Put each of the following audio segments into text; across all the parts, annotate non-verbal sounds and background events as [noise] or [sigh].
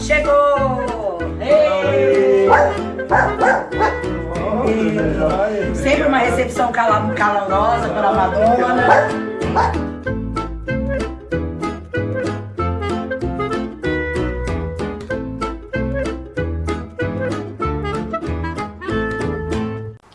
Chegou! Ei! Sempre uma recepção cala- para a Madonna.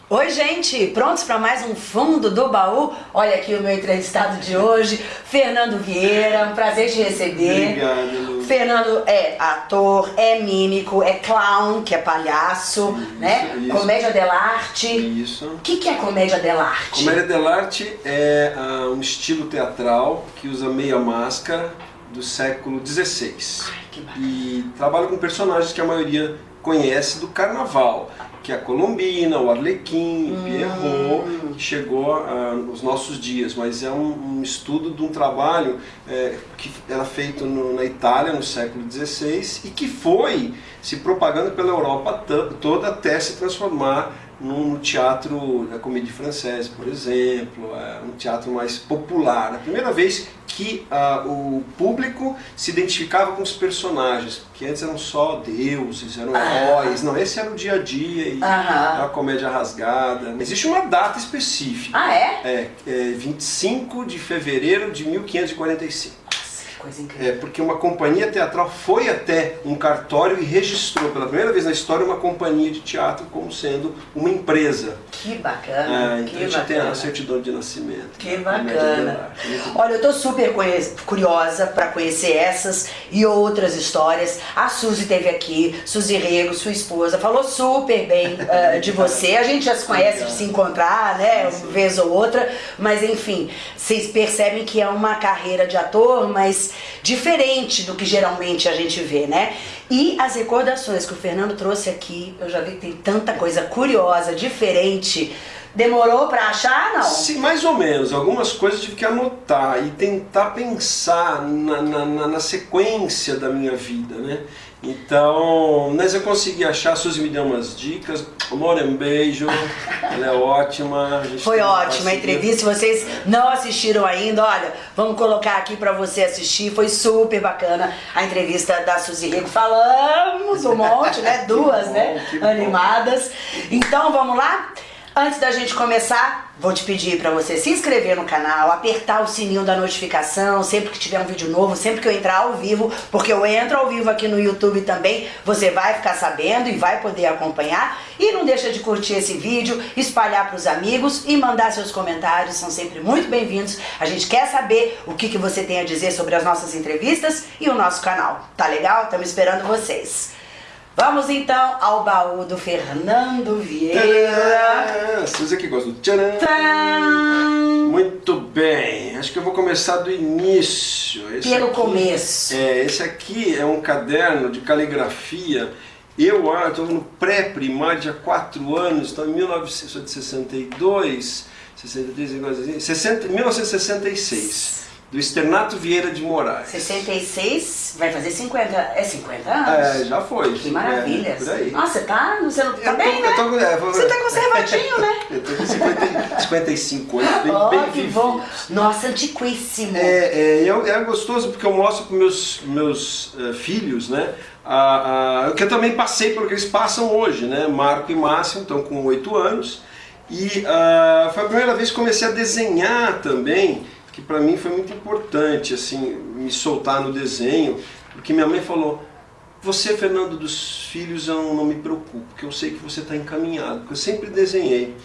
Oi, gente! Prontos para mais um Fundo do Baú? Olha aqui o meu entrevistado de hoje, Fernando Vieira. Um prazer te receber. Obrigado. Fernando é ator, é mímico, é clown, que é palhaço, né? isso. Comédia dell'arte. Isso. O que, que é comédia dell'arte? Comédia dell'arte é ah, um estilo teatral que usa meia máscara do século XVI. que bacana. E trabalha com personagens que a maioria conhece do carnaval, que é a Colombina, o Arlequim, o Pierrot, que chegou nos nossos dias, mas é um, um estudo de um trabalho eh, que era feito no- na Itália no século XVI e que foi se propagando pela Europa to- toda até se transformar no, teatro da comédia francesa, por exemplo, é um teatro mais popular. A primeira vez que ah, o público se identificava com os personagens, que antes eram só deuses, eram heróis. Não, esse era o dia a dia e a comédia rasgada. Existe uma data específica. Ah, é? É, é 25 de fevereiro de 1545. Coisa incrível. É, porque uma companhia teatral foi até um cartório e registrou pela primeira vez na história uma companhia de teatro como sendo uma empresa. Que bacana, Ah, então que a gente tem a bacana. certidão de nascimento. Que comédia bacana. Olha, eu tô super curiosa para conhecer essas e outras histórias. A Suzy teve aqui, Suzy Rego, sua esposa, falou super bem [laughs] eh, de você. A gente já se conhece de se encontrar, né, uma vez ou outra, mas enfim, vocês percebem que é uma carreira de ator, mas diferente do que geralmente a gente vê, né? E as recordações que o Fernando trouxe aqui, eu já vi que tem tanta coisa curiosa, diferente. Demorou pra achar, não? Sim, mais ou menos. Algumas coisas eu tive que anotar e tentar pensar na, na, na- na sequência da minha vida, né? Então, mas eu consegui achar, a Suzy me deu umas dicas. Amor, um beijo. Ela é ótima. Foi ótima a entrevista. Se vocês não assistiram ainda, olha, vamos colocar aqui pra você assistir. Foi super bacana a entrevista da Suzy Rego. Falamos um monte, né? [laughs] Duas, bom, né? bom. Animadas. Então vamos lá? Antes da gente começar, vou te pedir pra você se inscrever no canal, apertar o sininho da notificação sempre que tiver um vídeo novo, sempre que eu entrar ao vivo, porque eu entro ao vivo aqui no YouTube também, você vai ficar sabendo e vai poder acompanhar. E não deixa de curtir esse vídeo, espalhar pros amigos e mandar seus comentários, são sempre muito bem-vindos. A gente quer saber o que, que você tem a dizer sobre as nossas entrevistas e o nosso canal. Tá legal? Estamos esperando vocês. Vamos então ao baú do Fernando Vieira. Tcharam! A Suzy que gosta do tcharam. Tcharam! Muito bem, acho que eu vou começar do início. Esse Pelo aqui- começo. É, esse aqui é um caderno de caligrafia. Eu estou no pré-primário, tinha 4 anos, então em 1962, 63, igual assim, 60, 1966, do Externato Vieira de Moraes. 66, vai fazer 50. É 50 anos? É, já foi. Que maravilha. É. Nossa, você tá, você não tá Eu bem, tô- né? eu tô- é, vou- Você tá conservadinho, né? [laughs] Eu tô com 50, 55 anos, bem, Ó, bem que vivido. bom. Nossa, antiquíssimo. É, é, é, é gostoso porque eu mostro para meus meus eh, filhos, né? A, a, que eu também passei pelo que eles passam hoje, né? Marco e Máximo estão com 8 anos e ah, foi a primeira vez que comecei a desenhar também, que para mim foi muito importante, assim, me soltar no desenho, porque minha mãe falou: você, Fernando dos Filhos, eu não me preocupo, porque eu sei que você está encaminhado, porque eu sempre desenhei.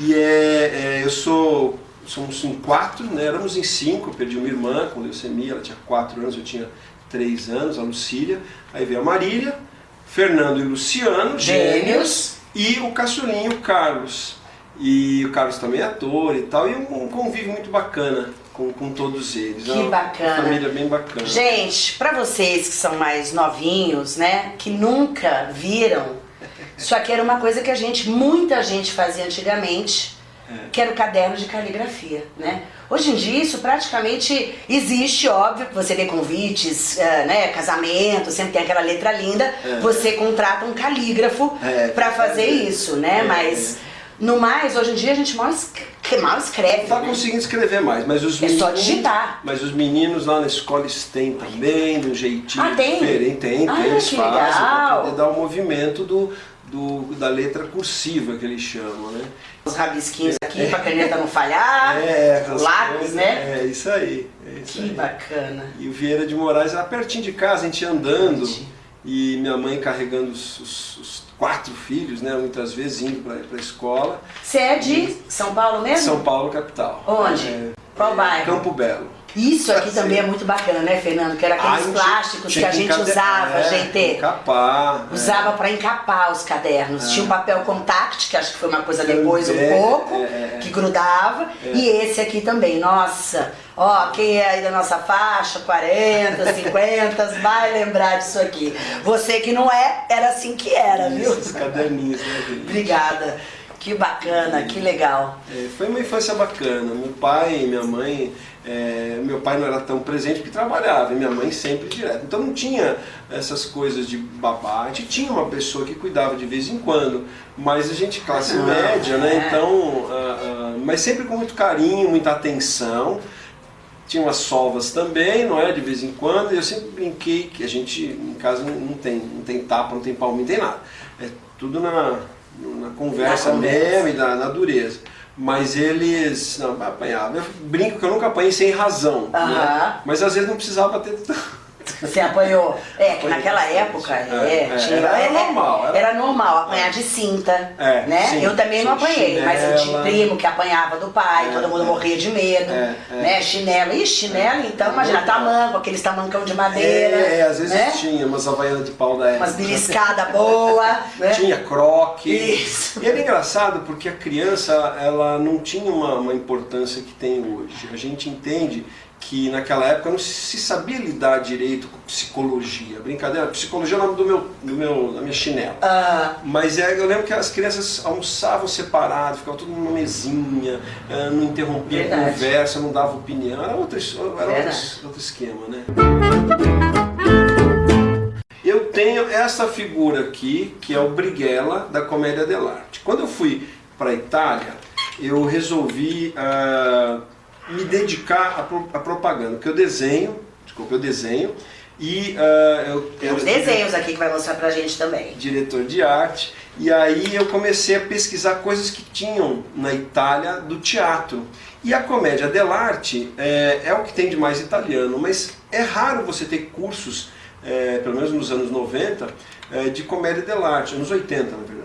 E é, é, eu sou, somos em quatro, né? éramos em cinco, eu perdi uma irmã com leucemia, ela tinha quatro anos, eu tinha três anos, a Lucília. Aí veio a Marília, Fernando e Luciano, Gêmeos. e o caçulinho, Carlos. E o Carlos também é ator e tal, e um, um convívio muito bacana com, com todos eles. Que É uma bacana. família bem bacana. Gente, pra vocês que são mais novinhos, né, que nunca viram, isso aqui era uma coisa que a gente, muita gente fazia antigamente, que era o caderno de caligrafia, né? Hoje em dia isso praticamente existe, óbvio, que você vê convites, eh, né, casamento, sempre tem aquela letra linda, É. você contrata um calígrafo É, pra fazer é. isso, né? É, Mas no mais, hoje em dia a gente mal es- que mal escreve. Tá né? conseguindo escrever mais, mas os É só meninos- digitar. Mas os meninos lá na escola eles têm também, de um jeitinho Ah, tem? diferente. Tem, Ah, tem, eles fazem legal. pra poder dar o movimento do, do, da letra cursiva que eles chamam, né? Os rabisquinhos aqui pra caneta não falhar. [laughs] É, Ah, lápis, né? É, isso aí. É isso Que aí. bacana. E o Vieira de Moraes era pertinho de casa, a gente andando. Entendi. E minha mãe carregando os, os- os quatro filhos, né? Muitas vezes indo para a escola. Você é de São Paulo mesmo? São Paulo, capital. Onde? É, Qual é, bairro? Campo Belo. Isso aqui também é muito bacana, né, Fernando? Que era aqueles Ah, plásticos que a gente encade- usava, é, gente. Encapar. é. Usava pra encapar os cadernos. Tinha um papel contact, que acho que foi uma coisa depois um Também, pouco, é, é. que grudava. E esse aqui também. Nossa, ó, quem é aí da nossa faixa, 40, 50, [laughs] vai lembrar disso aqui. Você que não é, era assim que era, viu? Esses caderninhos, né, gente? Obrigada. Que bacana, que legal. É, foi uma infância bacana. Meu pai e minha mãe, é, meu pai não era tão presente porque trabalhava, e minha mãe sempre direto. Então não tinha essas coisas de babá. A gente tinha uma pessoa que cuidava de vez em quando, mas a gente classe Ah, média, né? é. Então, ah, ah, mas sempre com muito carinho, muita atenção. Tinha umas sovas também, não é? De vez em quando, e eu sempre brinquei que a gente em casa não, tem, não tem tapa, não tem palminho, não tem nada. É tudo na, na conversa Na conversa. mesmo e na, na dureza. Mas eles não apanhavam. Eu brinco que eu nunca apanhei sem razão. Aham. Né? Mas às vezes não precisava ter. Você apanhou? É, que naquela época, É, é, é, tinha- era é, normal, era- Era normal apanhar de cinta, É, né? sim, eu também não apanhei, mas eu tinha chinela. primo que apanhava do pai, É, todo mundo é. morria de medo, É, é. né? Chinelo, ih, chinelo, então, imagina, tamanco, aqueles tamancão de madeira, É, é, às vezes né? tinha umas havaianas de pau da época. Umas beliscadas boas, [laughs] né? Tinha croque. Isso. E era engraçado porque a criança ela não tinha uma, uma importância que tem hoje. A gente entende que naquela época não se sabia lidar direito com psicologia. Brincadeira, psicologia é o nome do meu, do meu, da minha chinela. Ah, Mas é, eu lembro que as crianças almoçavam separado, ficavam tudo numa mesinha, ah, não interrompia a Verdade. conversa, não dava opinião. Era outro, era outro, outro esquema, né? Eu tenho essa figura aqui, que é o Brighella da Comédia dell'arte. Quando eu fui para a Itália, eu resolvi ah, me dedicar à, pro- à propaganda, porque eu desenho, desculpa, eu desenho, e ah, eu tem uns desenhos aqui que vai mostrar pra gente também. diretor de arte, e aí eu comecei a pesquisar coisas que tinham na Itália do teatro. E a comédia dell'arte é, é o que tem de mais italiano, mas é raro você ter cursos, é, pelo menos nos anos 90, é, de comédia dell'arte, anos 80 na verdade.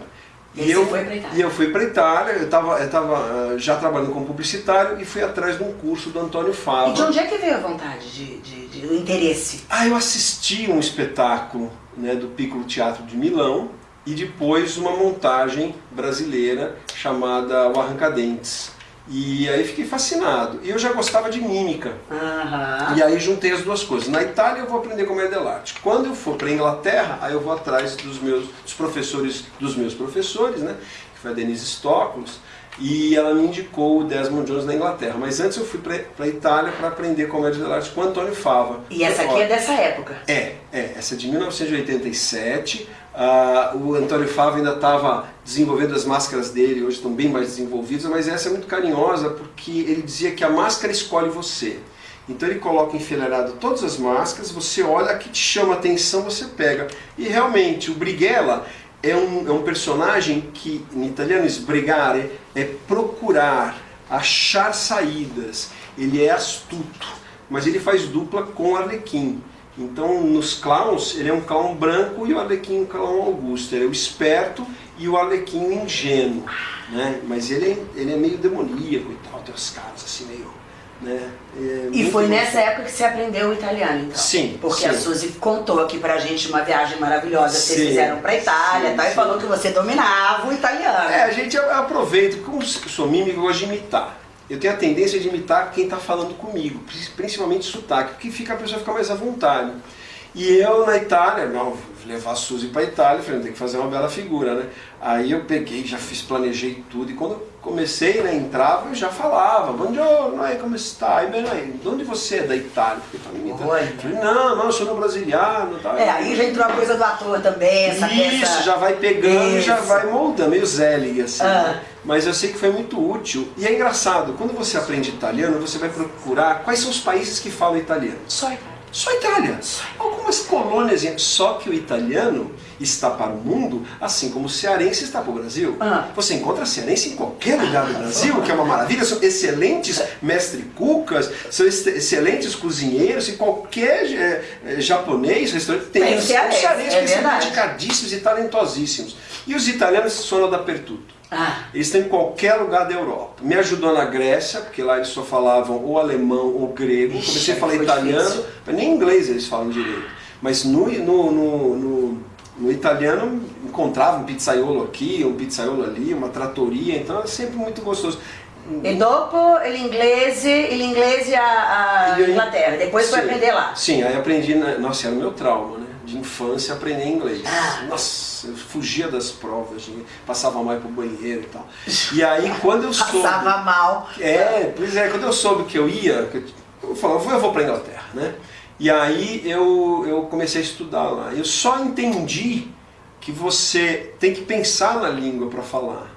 E foi pra Itália? e eu fui para Itália, eu estava eu tava, ah, já trabalhando como publicitário e fui atrás de um curso do Antônio Fava. E de onde é que veio a vontade, de, de, de- o interesse? Ah, eu assisti um espetáculo né, do Piccolo Teatro de Milão e depois uma montagem brasileira chamada O Arrancadentes. E aí fiquei fascinado. E eu já gostava de mímica. Aham. E aí juntei as duas coisas. Na Itália eu vou aprender comédia dell'arte. Quando eu for para Inglaterra, aí eu vou atrás dos meus dos professores, dos meus professores, né? Que foi a Denise Stoklos. E ela me indicou o Desmond Jones na Inglaterra. Mas antes eu fui para a Itália para aprender comédia dell'arte com Antônio Fava. E essa aqui é dessa época. é, é, essa é de 1987. Ah, o Antônio Fava ainda estava desenvolvendo as máscaras dele, hoje estão bem mais desenvolvidas, mas essa é muito carinhosa porque ele dizia que a máscara escolhe você. Então ele coloca enfileirado todas as máscaras, você olha, a que te chama atenção, você pega. E realmente, o Brighella é um, é um personagem que, em italiano, sbrigare é procurar, achar saídas. Ele é astuto, mas ele faz dupla com Arlequim. Então, nos clowns, ele é um clown branco e o Arlequim um clown augusto. Ele é o esperto e o Arlequim o ingênuo. Né? Mas ele é, ele é meio demoníaco e tal, tem as caras assim meio... Né? É E foi nessa época que você aprendeu o italiano, então? Sim, Porque sim. a Suzy contou aqui pra gente uma viagem maravilhosa que vocês Sim, fizeram pra Itália sim, tal, e sim. falou que você dominava o italiano. É, a gente aproveita, como sou mímico, eu gosto de imitar. Eu tenho a tendência de imitar quem está falando comigo, pri- principalmente sotaque, porque fica, a pessoa fica mais à vontade. E eu na Itália, não, levar a Suzy para Itália, falei, tem que fazer uma bela figura, né? Aí eu peguei, já fiz, planejei tudo, e quando comecei, né, entrava e já falava, buongiorno, aí como está? E bem, aí, de onde você é da Itália? Porque pra mim, então, falei, não, não, eu sou no brasiliano. Tá? É, aí já entrou a coisa do ator também, essa Isso, já vai pegando, já Isso. vai moldando, meio Zelig, assim. Ah. né? Mas eu sei que foi muito útil. E é engraçado, quando você aprende italiano, você vai procurar quais são os países que falam italiano. Só. Só a Itália. Algumas colônias, só que o italiano está para o mundo, assim como o cearense está para o Brasil. Ah. Você encontra cearense em qualquer lugar do Brasil, que é uma maravilha. São excelentes mestre-cucas, são ex- excelentes cozinheiros, e qualquer é, japonês, restaurante, tem, Tem cearense, cearenses é que são dedicadíssimos e talentosíssimos. E os italianos sono da pertuto. Ah, Eles estão em qualquer lugar da Europa. Me ajudou na Grécia, porque lá eles só falavam ou alemão ou grego. Ixi, Comecei a falar foi italiano, difícil. mas nem inglês eles falam direito. Mas no, no, no, no, no italiano encontrava um pizzaiolo aqui, um pizzaiolo ali, uma tratoria, então é sempre muito gostoso. e dopo il inglese a, a Inglaterra. Depois foi Sim. aprender lá. Sim, aí aprendi, na- nossa, era o meu trauma, né? De infância aprender inglês. Ah. Nossa, eu fugia das provas, passava mal pro banheiro e tal. E aí quando eu [laughs] soube... Passava mal. É, pois é, quando eu soube que eu ia, eu falava, eu vou para Inglaterra, né? E aí eu, eu comecei a estudar lá. Eu só entendi que você tem que pensar na língua para falar.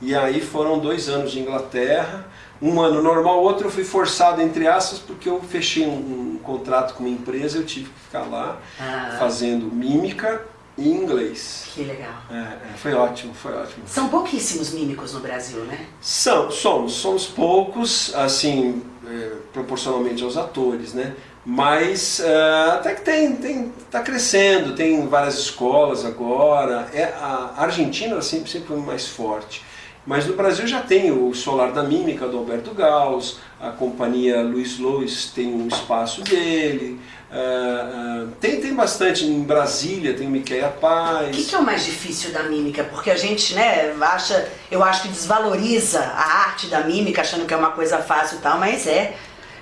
E aí foram dois anos de Inglaterra, um ano normal, outro eu fui forçado, entre aspas, porque eu fechei um, um contrato com uma empresa, eu tive que ficar lá Ah. fazendo mímica e inglês. Que legal. É, é, foi ótimo, foi ótimo. São pouquíssimos mímicos no Brasil, né? São, somos, somos poucos, assim, é, proporcionalmente aos atores, né? Mas é, até que tem, tem, tá crescendo, tem várias escolas agora. É, a Argentina sempre, sempre foi mais forte. Mas no Brasil já tem o Solar da Mímica, do Alberto Gauss, a companhia Luiz Lois tem um espaço dele, é, é, tem, tem bastante, em Brasília tem o Miqueia Paz. O que, que é o mais difícil da mímica? Porque a gente, né, acha, eu acho que desvaloriza a arte da mímica, achando que é uma coisa fácil e tal, mas é.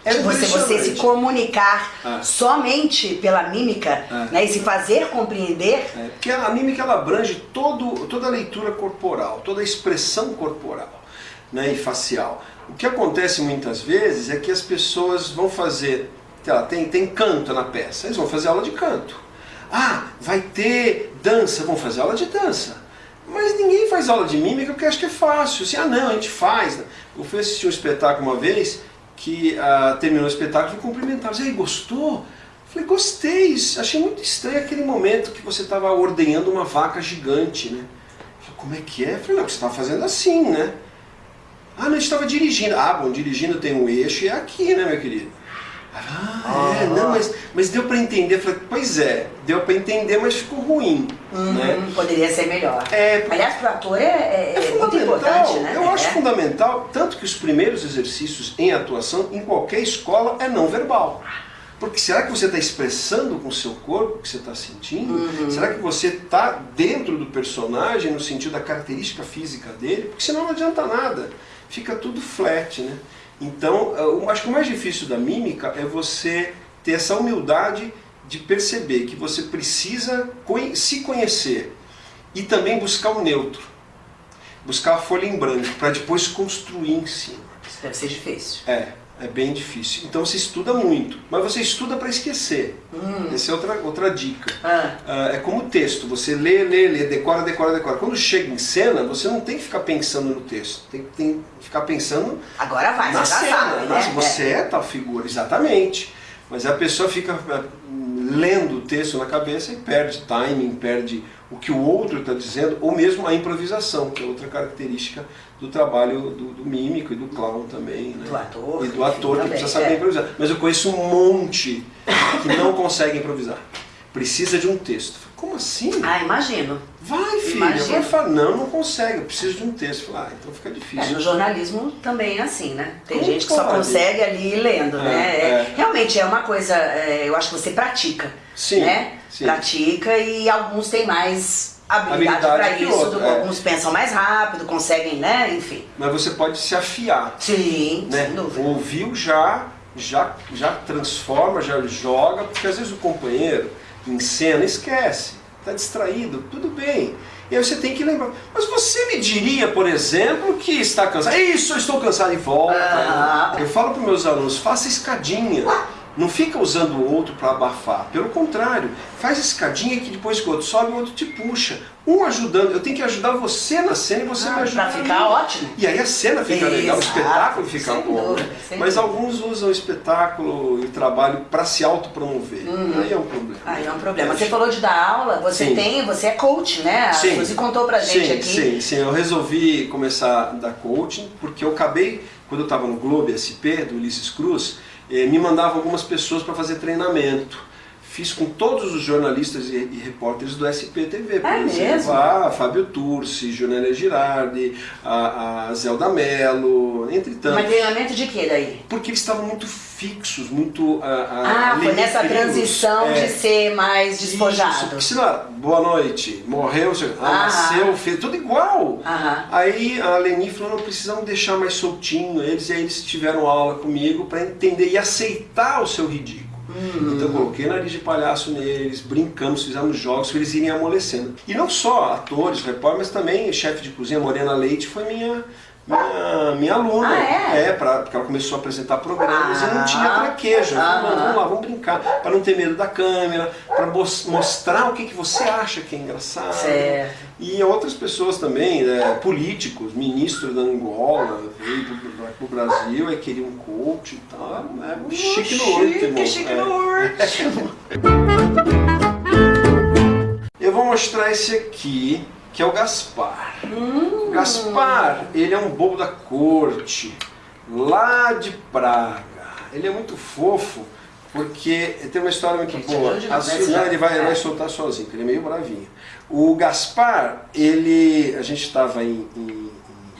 É Tipo, você, você se comunicar Ah. somente pela mímica, Ah. né, e se fazer compreender, É, porque a mímica ela abrange todo, toda a leitura corporal, toda a expressão corporal né, e facial. O que acontece muitas vezes é que as pessoas vão fazer, lá, tem, tem canto na peça, eles vão fazer aula de canto. Ah, vai ter dança, vão fazer aula de dança. Mas ninguém faz aula de mímica porque acha que é fácil. Assim, ah não, a gente faz. Eu fui assistir um espetáculo uma vez que ah, terminou o espetáculo e fui cumprimentar. E aí, gostou? Falei, gostei, achei muito estranho aquele momento que você estava ordenhando uma vaca gigante, né? Falei, como é que é? Falei, não, você estava fazendo assim, né? Ah, não, estava dirigindo. Ah, bom, dirigindo tem um eixo e é aqui, né, meu querido? Ah, é, Ah. não, mas, mas deu para entender. Falei, pois é, deu para entender, mas ficou ruim, né? hum, poderia ser melhor. É, Aliás, pro ator é, é- é é muito fundamental. importante, né? Eu É. acho fundamental, tanto que os primeiros exercícios em atuação, em qualquer escola, é não verbal. Porque será que você está expressando com o seu corpo o que você está sentindo? Uhum. Será que você está dentro do personagem no sentido da característica física dele? Porque senão não adianta nada. Fica tudo flat, né? Então, eu acho que o mais difícil da mímica é você ter essa humildade de perceber que você precisa se conhecer e também buscar o neutro. Buscar a folha em branco para depois construir em cima. Isso deve ser difícil. É, é bem difícil. Então você estuda muito, mas você estuda para esquecer. Hum. Essa é outra, outra dica. Ah, Ah, é como texto, você lê, lê, lê, decora, decora, decora. Quando chega em cena, você não tem que ficar pensando no texto, tem, que- tem que ficar pensando agora vai, na cena. sabe, né? Nossa, você é. tal figura, exatamente. Mas a pessoa fica ah, lendo o texto na cabeça e perde timing, perde o que o outro está dizendo, ou mesmo a improvisação, que é outra característica do trabalho do, do mímico e do clown também. Né? Do ator, E do ator que também, precisa saber é. improvisar. Mas eu conheço um monte que não consegue improvisar. Precisa de um texto. Como assim? Ah, imagino. Vai, filho. Imagina. Vai falar, não, não consegue, eu preciso de um texto. Fala, ah, então fica É, difícil. no jornalismo também é assim, né? Tem Como gente que só pode? consegue ali lendo, É, né? É, é. Realmente é uma coisa, é, eu acho que você pratica, Sim, né? sim. Pratica e alguns têm mais habilidade Habilidade para que isso, outro, do- é. alguns pensam mais rápido, conseguem, né? Enfim. Mas você pode se afiar. Sim, né? sem dúvida. Ouviu já, já, já transforma, já joga, porque às vezes o companheiro em cena esquece. está distraído, tudo bem. E aí você tem que lembrar. Mas você me diria, por exemplo, que está cansado. Isso, eu estou cansado e volta. Ah. Eu falo para meus alunos, faça escadinha. Não fica usando o outro para abafar. Pelo contrário, faz escadinha que depois que o outro sobe, o outro te puxa. Um ajudando. Eu tenho que ajudar você na cena e você Ah, me ajuda. pra ficar ótimo. E aí a cena fica legal, o Exato. espetáculo fica Sem bom. dúvida, né? Mas dúvida. alguns usam o espetáculo e o trabalho para se autopromover. Aí é um problema. Aí é um problema. Você falou de dar aula, você Sim. tem, você é coach, né? Sim. Suzy contou pra gente sim, aqui. Sim, sim, eu resolvi começar a dar coaching, porque eu acabei, quando eu estava no Globo SP, do Ulisses Cruz, me mandavam algumas pessoas para fazer treinamento. Fiz com todos os jornalistas e, e repórteres do SPTV, por É exemplo. mesmo? A Fábio Turci, Junélia Girardi, a, a Zelda Mello, entre tantos. Mas treinamento de quê daí? Porque eles estavam muito fixos, muito... Ah, foi nessa transição É. de ser mais Isso, despojado. porque senão, boa noite, morreu, sei- ah, Ah. nasceu, fez, tudo igual. Aham. Aí a Leni falou, não precisamos deixar mais soltinho eles, e aí eles tiveram aula comigo para entender e aceitar o seu ridículo. Hum. Então eu coloquei nariz de palhaço neles, brincamos, fizemos jogos para eles irem amolecendo. E não só atores, repórteres, mas também chefe de cozinha, Morena Leite, foi minha, minha, minha aluna. Ah, é? pra, porque ela começou a apresentar programas e não Ah. tinha traquejo. Eu falei, Aham. "Não, vamos lá, vamos brincar, para não ter medo da câmera, para mostrar o que, que você acha que é engraçado. Certo. E outras pessoas também, né, políticos, ministro da Angola, veio para o Brasil, aí queria um coach e tal. É chique no último. Chique, é. no último. [laughs] Eu vou mostrar esse aqui, que é o Gaspar. O Gaspar, ele é um bobo da corte, lá de Praga. Ele é muito fofo, porque tem uma história muito boa. A né, Suzana, ele vai, é. vai soltar sozinho, porque ele é meio bravinho. O Gaspar, ele, a gente estava em, em-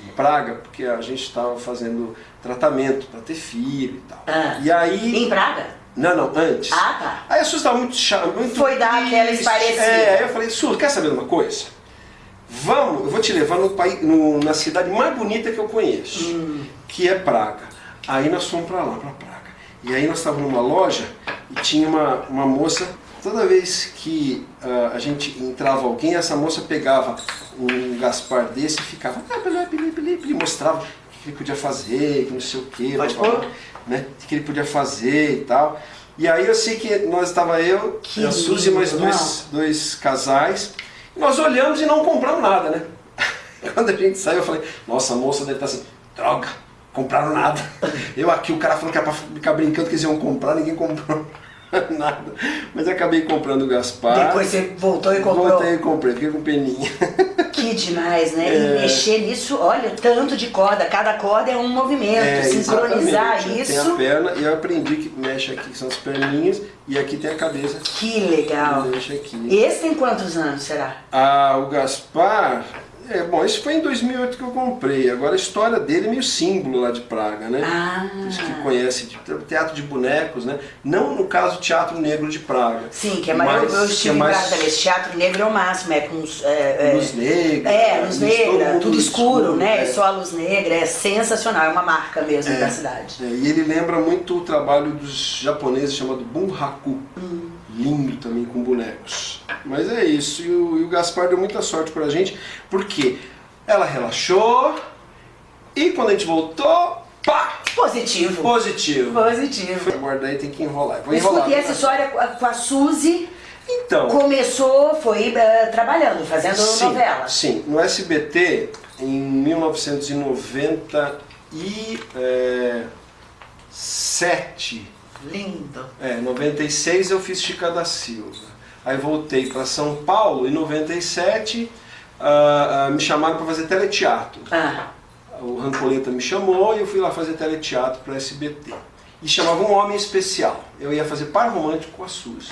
em Praga, porque a gente estava fazendo tratamento para ter filho e tal. Ah. E aí... Em Praga? Não, não, antes. Ah, tá. Aí a Suzy estava muito chata, muito Foi dar aquela esparecida. É, aí eu falei, Suzy, quer saber de uma coisa? Vamos, eu vou te levar no país, no- na cidade mais bonita que eu conheço, Hum. que é Praga. Aí nós fomos para lá, para Praga. E aí nós estávamos numa loja e tinha uma, uma moça, toda vez que ah, a gente entrava alguém, essa moça pegava um Gaspar desse e ficava, ah, pili, mostrava o que ele podia fazer, que não sei o que, né? O que ele podia fazer e tal. E aí eu sei que nós estava eu, Que a Suzy e mais dois, dois casais. Nós olhamos e não compramos nada, né? [laughs] Quando a gente saiu, eu falei, nossa, a moça deve estar assim, droga, compraram nada. Eu aqui, o cara falou que era pra ficar brincando que eles iam comprar, ninguém comprou [laughs] nada. Mas acabei comprando o Gaspar. Depois você voltou e comprou. Voltei e comprei, fiquei com peninha. [laughs] Que demais, né? É. E mexer nisso, olha, tanto de corda, cada corda é um movimento. Sincronizar exatamente. isso. Tem a perna e eu aprendi que mexe aqui, que são as perninhas, e aqui tem a cabeça. Que legal. Mexe aqui. Esse tem quantos anos, será? Ah, o Gaspar, é, bom, esse foi em 2008 que eu comprei. Agora a história dele é meio símbolo lá de Praga, né? Ah. Os que conhecem de teatro de bonecos, né? Não no caso Teatro Negro de Praga. Sim, que é mais. Mas eu que estive em Praga também. Esse teatro negro é o máximo, é com. os, É, é, luz negra. é, luz negra, tudo escuro, né? é. Só a luz negra, é sensacional, é uma marca mesmo É. da cidade. É, e ele lembra muito o trabalho dos japoneses chamado Bunraku. Hum. Lindo também com bonecos. Mas é isso, e o, e o Gaspar deu muita sorte pra gente, porque ela relaxou e quando a gente voltou, pá! Positivo. Positivo. Positivo. Agora daí tem que enrolar. Vou enrolar. Escutei essa história com a- Suzy. Então, Começou, foi eh, trabalhando, fazendo sim, novela. sim, no SBT, em 1997, Lindo. É, em 96 eu fiz Chica da Silva. Aí voltei para São Paulo, em 97 ah, ah, me chamaram para fazer teleteatro. Ah, O Rancoleta me chamou e eu fui lá fazer teleteatro para SBT. E chamava um homem especial. Eu ia fazer par romântico com a Suzy.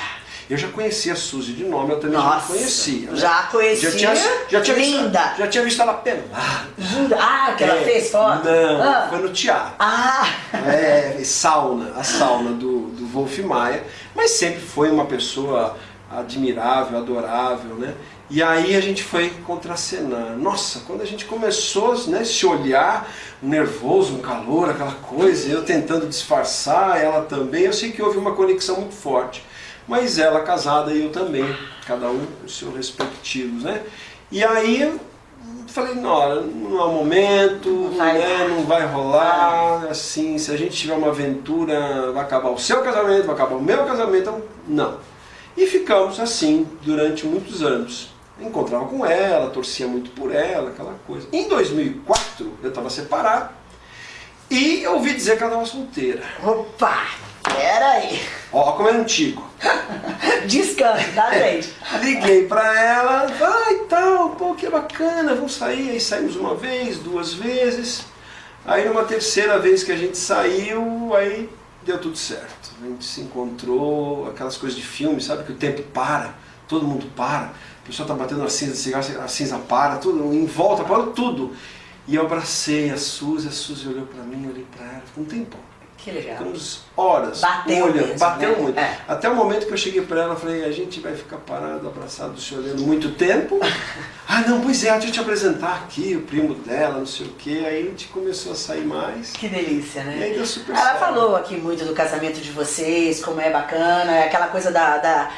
Eu já conhecia a Suzy de nome, eu também já nossa. conhecia. né? Já conhecia. Já tinha, já tinha Linda. Visto, já tinha visto ela pelada. Linda. Ah, que ela É, fez foto? Não, Ah. foi no teatro. Ah, É, sauna, a sauna do, do Wolf Maia, mas sempre foi uma pessoa admirável, adorável, né? E aí a gente foi contracenar. Nossa, quando a gente começou né, se olhar, um nervoso, um calor, aquela coisa, eu tentando disfarçar, ela também, eu sei que houve uma conexão muito forte. Mas ela casada e eu também, cada um os seus respectivos, né? E aí falei, não, não é o momento, não vai, né, não vai rolar, assim, se a gente tiver uma aventura, vai acabar o seu casamento, vai acabar o meu casamento, então, não. E ficamos assim durante muitos anos. Encontrava com ela, torcia muito por ela, aquela coisa. Em 2004, eu estava separado e ouvi dizer que ela estava solteira. Opa! Peraí. Ó, como é antigo. [laughs] Descanso, tá, gente? Liguei pra ela, vai e tal, pô, que bacana, vamos sair. Aí saímos uma vez, duas vezes. Aí numa terceira vez que a gente saiu, aí deu tudo certo. A gente se encontrou, aquelas coisas de filme, sabe? Que o tempo para, todo mundo para. O pessoal tá batendo a cinza de cigarro, a cinza para, tudo, em volta, parou tudo. E eu abracei a Suzy, a Suzy olhou pra mim, eu olhei pra ela, ficou um tempão. Que legal. Ficamos horas. Bateu olhando, mesmo, bateu né? muito. É. Até o momento que eu cheguei para ela e falei, a gente vai ficar parado, abraçado, se olhando muito tempo. [laughs] ah, não, pois é, deixa eu te apresentar aqui, o primo dela, não sei o quê. Aí a gente começou a sair mais. Que delícia, né? E aí deu super Ela certo. falou aqui muito do casamento de vocês, como é bacana, é aquela coisa da, da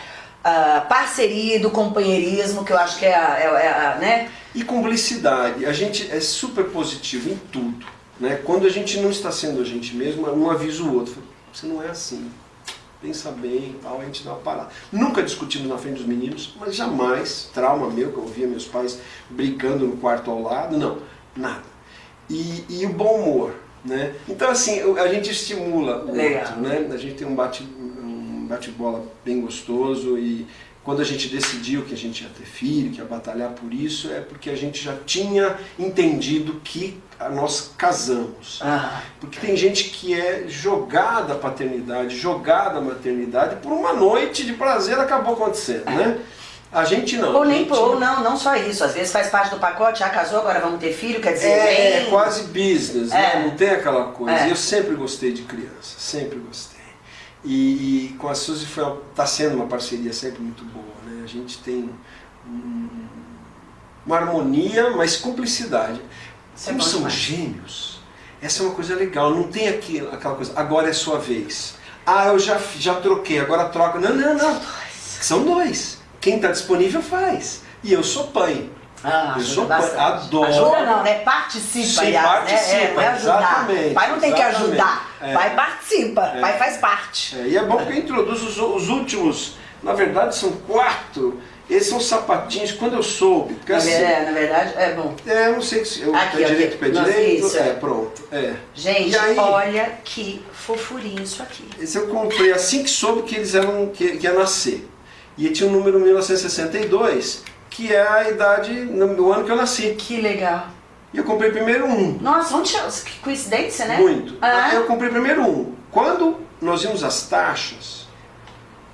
ah, parceria, do companheirismo, que eu acho que é a, é, a- é a, né? E cumplicidade, a gente é super positivo em tudo. Né? Quando a gente não está sendo a gente mesmo, um avisa o outro. Você não é assim. Pensa bem e tal, a gente dá uma parada. Nunca discutimos na frente dos meninos, mas jamais, trauma meu, que eu ouvia meus pais brigando no quarto ao lado, não, nada. E, e o bom humor, né? Então assim, a gente estimula o Legal. outro, né? A gente tem um bate um bate-bola bem gostoso e quando a gente decidiu que a gente ia ter filho, que ia batalhar por isso, é porque a gente já tinha entendido que nós casamos. Ah, Porque tem gente que é jogada a paternidade, jogada a maternidade, por uma noite de prazer acabou acontecendo, né? A gente não. ou nem gente ou não, não só isso. Às vezes faz parte do pacote, já casou, agora vamos ter filho, quer dizer, É, é nem- quase business, né? É. Não tem aquela coisa. É. Eu sempre gostei de criança, sempre gostei. E, e com a Suzy foi, tá sendo uma parceria sempre muito boa, né? A gente tem um- uma harmonia, mas cumplicidade. É Como são demais. gêmeos, essa é uma coisa legal. Não tem aqui, aquela coisa, agora é sua vez. Ah, eu já, já troquei, agora troca. Não, não, não. São dois. Quem está disponível faz. E eu sou pai. Ah, Eu sou pai, adoro. Ajuda não, né? Participa, Sim, aliás, né? participa, É, não é ajudar. exatamente, pai não tem que ajudar. É. Pai participa, É. pai faz parte. É, e é bom porque eu introduzo os, os últimos, na verdade são quatro. Esses são sapatinhos, quando eu soube. Porque Na assim, verdade, na verdade, é bom. é, eu não sei se eu Aqui, pé aqui. direito, pé Nossa, direito. isso, é, é. pronto. É. Gente, aí- olha que fofurinho isso aqui. Esse eu comprei assim que soube que eles eram que, que ia nascer. E tinha o número 1962, que é a idade, no ano que eu nasci. Que legal. E eu comprei primeiro um. Nossa, onde? Que coincidência, né? Muito. Ah. Eu comprei primeiro um. Quando nós vimos as taxas,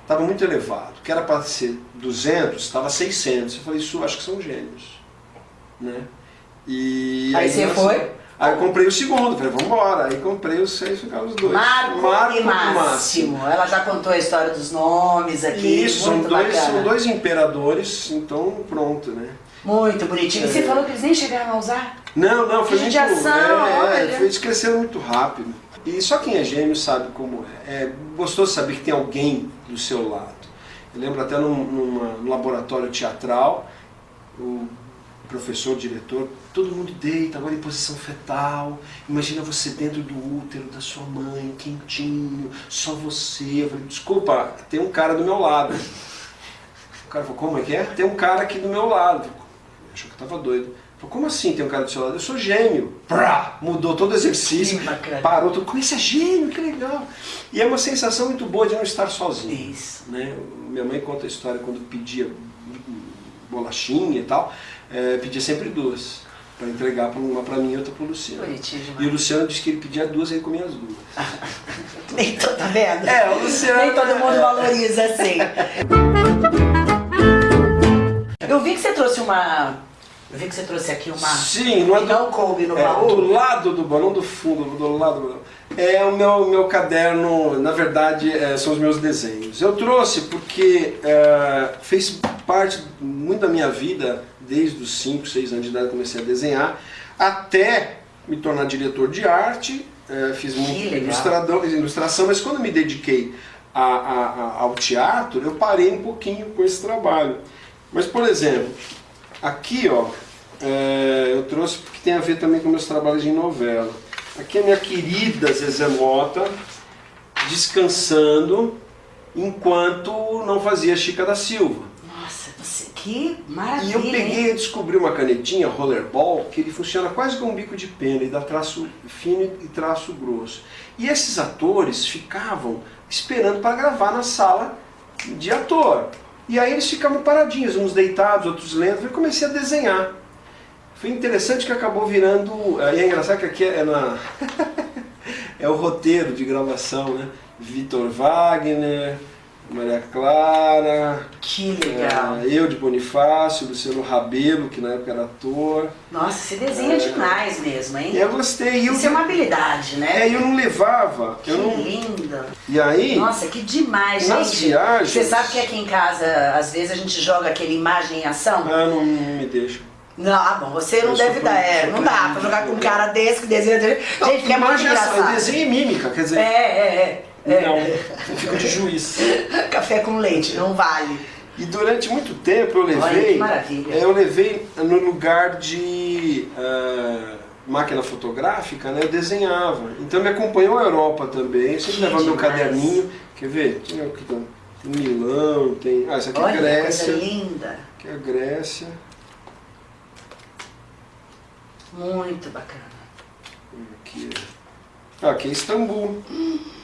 estava muito elevado. Que era para ser 200, estava 600. Eu falei, isso acho que são gêmeos. Né? E Aí você nós- foi? Aí eu comprei o segundo, falei, vamos embora. Aí comprei os seis, ficaram os dois. Marco, e e Máximo. Ela já contou a história dos nomes aqui. Isso, são dois, bacana. são dois imperadores, então pronto, né? Muito bonitinho. E você É. falou que eles nem chegaram a usar? Não, não, foi muito. Judiação, é, foi, eles cresceram muito rápido. E só quem é gêmeo sabe como é. É gostoso saber que tem alguém do seu lado. Eu lembro até num, num laboratório teatral, o professor, o diretor, todo mundo deita, agora em posição fetal. Imagina você dentro do útero da sua mãe, quentinho, só você. Eu falei, desculpa, tem um cara do meu lado. O cara falou, como é que é? Tem um cara aqui do meu lado. Achou que eu tava doido. Falou, como assim tem um cara do seu lado? Eu sou gêmeo. Prá! Mudou todo o exercício. Parou tudo. Como esse é gêmeo? Que legal. E é uma sensação muito boa de não estar sozinho. Isso. Né? Minha mãe conta a história quando pedia bolachinha e tal. é, pedia sempre duas. Para entregar uma para mim e outra para o Luciano. E o. Luciano disse que ele pedia duas e ele comia as duas. [laughs] Nem todo, tá vendo? É, o Luciano. Nem todo mundo valoriza assim. [laughs] Eu vi que você trouxe uma. Eu vi que você trouxe aqui uma. Sim, não é do, não coube no é, baú. do lado do balão do fundo, do lado do balão. É o meu, meu caderno, na verdade, é, são os meus desenhos. Eu trouxe porque é, fez parte muito da minha vida, desde os 5, 6 anos de idade comecei a desenhar, até me tornar diretor de arte, é, fiz muito ilustrador, ilustração, mas quando me dediquei a, a, ao teatro, eu parei um pouquinho com esse trabalho. Mas, por exemplo, aqui ó, é, eu trouxe porque tem a ver também com meus trabalhos de novela. Aqui é minha querida Zezé Mota, descansando enquanto não fazia Chica da Silva. Nossa, você, que maravilha! E eu peguei e descobri uma canetinha, rollerball, que ele funciona quase como um bico de pena, e dá traço fino e traço grosso. E esses atores ficavam esperando para gravar na sala de ator. E aí eles ficavam paradinhos, uns deitados, outros lendo, eu comecei a desenhar. Foi interessante que acabou virando... E é engraçado que aqui é na... [laughs] é o roteiro de gravação, né? Vitor Wagner, Maria Clara, que legal. É, eu de Bonifácio, Luciano Rabelo, que na época era ator. Nossa, você desenha é, demais mesmo, hein? Eu gostei. Isso eu, é uma habilidade, né? É, eu não levava. Que eu não... linda. E aí... Nossa, que demais, nas gente. viagens... Você sabe que aqui em casa, às vezes, a gente joga aquele imagem em ação? Ah, não, não me deixa. Não, ah, bom, você não eu deve dar, é, não dá pra jogar com um cara desse que desenha... Gente, que é muito engraçado. Desenho mímica, quer dizer... É, é, é. Não, eu fico de juiz. [laughs] Café com leite, não vale. E durante muito tempo eu levei. Olha, que maravilha. Eu levei no lugar de uh, máquina fotográfica, né? Eu desenhava. Então me acompanhou a Europa também. Eu sempre levava meu caderninho. Quer ver? Tem, tem Milão, tem. Ah, essa aqui Olha, é Grécia. Coisa linda. Aqui é a Grécia. Muito bacana. Aqui é. Ah, aqui é Istambul. Hum.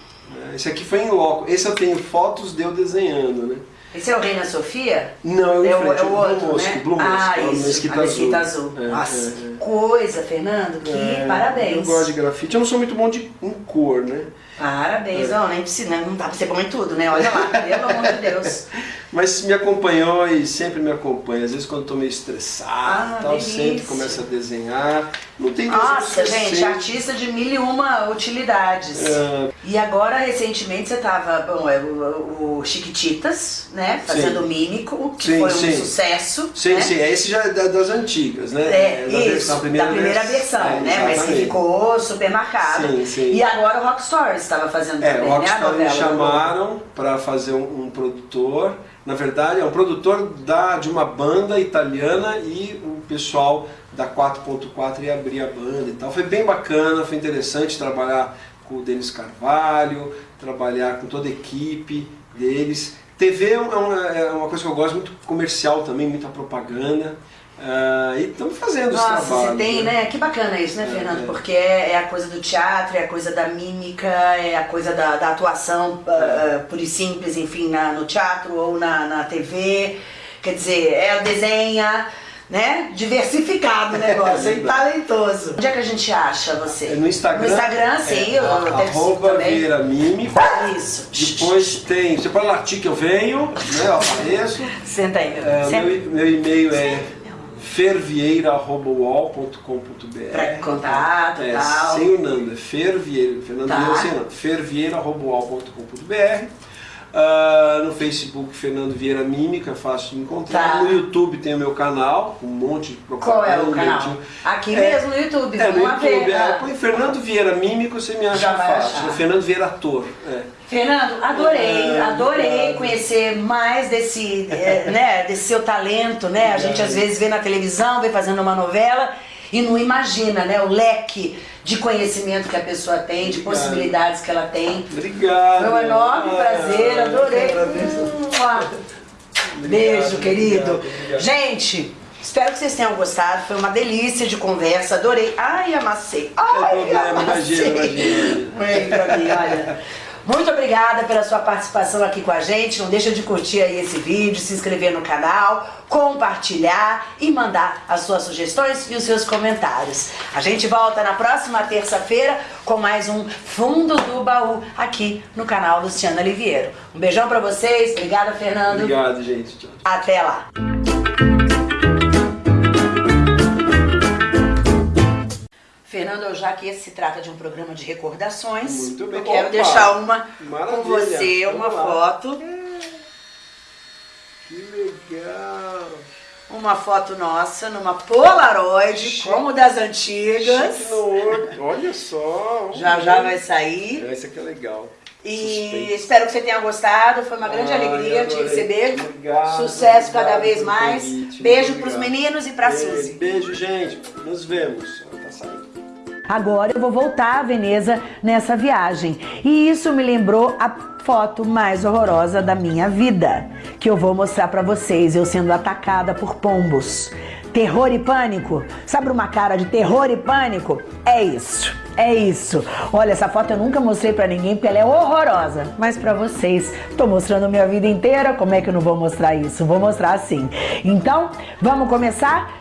Esse aqui foi em loco. Esse eu tenho fotos de eu desenhando, né? Esse é o Reina Sofia? Não, é o, frente, é o outro, Blue né? Blue ah, Mosque, isso, Mesquita a Mesquita Azul. Azul. É, Nossa, é, que é. coisa, Fernando, que É, parabéns. Eu gosto de grafite, eu não sou muito bom de, em cor, né? Parabéns, não, nem precisa, não dá pra ser bom em tudo, né? Olha lá, pelo amor de Deus. [laughs] Mas me acompanhou e sempre me acompanha. Às vezes quando estou meio estressado Ah, tal, delícia. sempre começa a desenhar. Não tem Nossa, gente, sei. artista de mil e uma utilidades. É. E agora, recentemente, você tava, bom, é o, o Chiquititas, né? Fazendo Sim. Mímico, que Sim, foi um sim. sucesso. Sim, né? sim, esse já é da- das antigas, né? É, da, isso, da primeira, da primeira vers- versão, É, né? Mas que ficou super marcado. Sim, sim. E agora o Rock Stories estava fazendo É, também, o né? Rockstar me chamaram para fazer um, um produtor. Na verdade, é um produtor da, de uma banda italiana e o pessoal da 4.4 ia abrir a banda e tal. Foi bem bacana, foi interessante trabalhar com o Denis Carvalho, trabalhar com toda a equipe deles. TV é uma, é uma coisa que eu gosto, muito comercial também, muita propaganda. Ah, e estamos fazendo esse Nossa, trabalho. você tem, né? Que bacana isso, né, É, Fernando? é. Porque é, é a coisa do teatro, é a coisa da mímica, é a coisa da, da atuação ah, pura e simples, enfim, na, no teatro ou na, na TV. Quer dizer, é o desenha, né? Diversificado o negócio, [laughs] É e talentoso. Onde é que a gente acha você? É no Instagram. No Instagram, sim, é, eu a- arroba. Vieira Mímico. Isso. Depois tem, você pode latir que eu venho, né, eu apareço. Senta aí, meu. É, Senta. meu, meu e-mail é fervieira.uol.com.br Pra contato e é, tal. Sem o Nando, é Fervieira, Fernando Tá. Sem Nando, fervieira.uol.com.br Ah, no Facebook, Fernando Vieira Mímica, fácil de encontrar. Tá. No YouTube tem o meu canal, com um monte de propaganda. Qual é o canal? Aqui É, mesmo no YouTube, É, no ver. YouTube, é, põe Fernando Vieira Mímico, você me acha fácil. achar. Fernando Vieira Ator. É. Fernando, adorei, É, adorei obrigado. conhecer mais desse, é, né, desse seu talento, né? A gente às vezes vê na televisão, vê fazendo uma novela e não imagina, né, o leque de conhecimento que a pessoa tem, de Obrigado. possibilidades que ela tem. Obrigado. Foi um enorme Ah, prazer, adorei. eu agradeço. Mua. Beijo, Obrigado, querido. obrigado, obrigado. Gente, espero que vocês tenham gostado. Foi uma delícia de conversa, adorei. Ai, amassei. Ai, problema, amassei. imagina, imagina. Vem pra mim, olha. Muito obrigada pela sua participação aqui com a gente. Não deixa de curtir aí esse vídeo, se inscrever no canal, compartilhar e mandar as suas sugestões e os seus comentários. A gente volta na próxima terça-feira com mais um Fundo do Baú aqui no canal Luciana Liviero. Um beijão pra vocês. Obrigada, Fernando. Obrigado, gente. Tchau. Até lá. Fernando, já que esse se trata de um programa de recordações, Muito bem. eu quero Opa! deixar uma com Maravilha. você, uma Vamos lá. foto, Que legal. uma foto nossa numa Polaroid, Chique. como das antigas. Chique no olho. Olha só. Já já vai sair. Esse aqui é legal. E espero que você tenha gostado. Foi uma grande Ai, alegria te receber. Obrigado, Sucesso cada obrigado vez pelo mais. convite, Beijo obrigado. pros meninos e pra Beijo, Suzy. Beijo, gente. Nos vemos. Agora eu vou voltar a Veneza nessa viagem. E isso me lembrou a foto mais horrorosa da minha vida, que eu vou mostrar pra vocês, eu sendo atacada por pombos. Terror e pânico? Sabe uma cara de terror e pânico? É isso. É isso. Olha, essa foto eu nunca mostrei pra ninguém porque ela é horrorosa. Mas pra vocês, tô mostrando minha vida inteira, como é que eu não vou mostrar isso? Vou mostrar sim. Então, vamos começar?